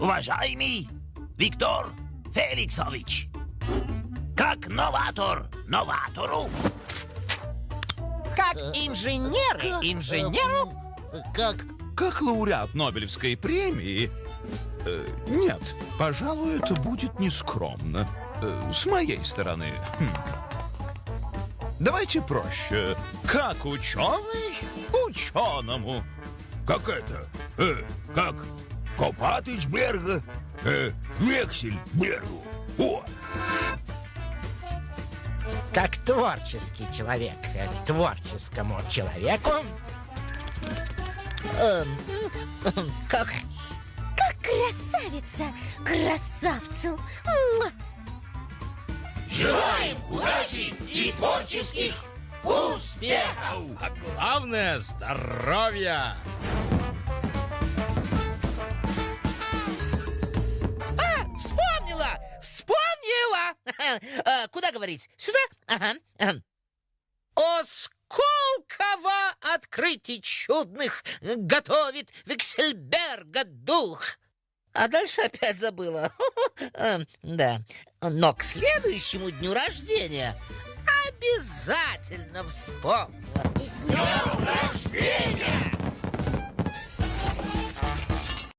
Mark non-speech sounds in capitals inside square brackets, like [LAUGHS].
Уважаемый Виктор Феликсович, как новатор новатору, Как инженеры инженеру Как Как лауреат Нобелевской премии... э, нет, пожалуй, это будет нескромно. Э, с моей стороны. Хм. Давайте проще. Как ученый ученому. Как это? Э, как Копатыч Берга? Э, Вексель Бергу. О, Как творческий человек э, творческому человеку эм, Как Как красавица красавцу. Желаем удачи и творческих успехов! А главное здоровья! Э, Куда говорить? Сюда? Ага. ага. О, сколково открытий чудных готовит Виксельберга дух! А дальше опять забыла. [LAUGHS] Э, Да. Но к следующему дню рождения обязательно вспомнила. С!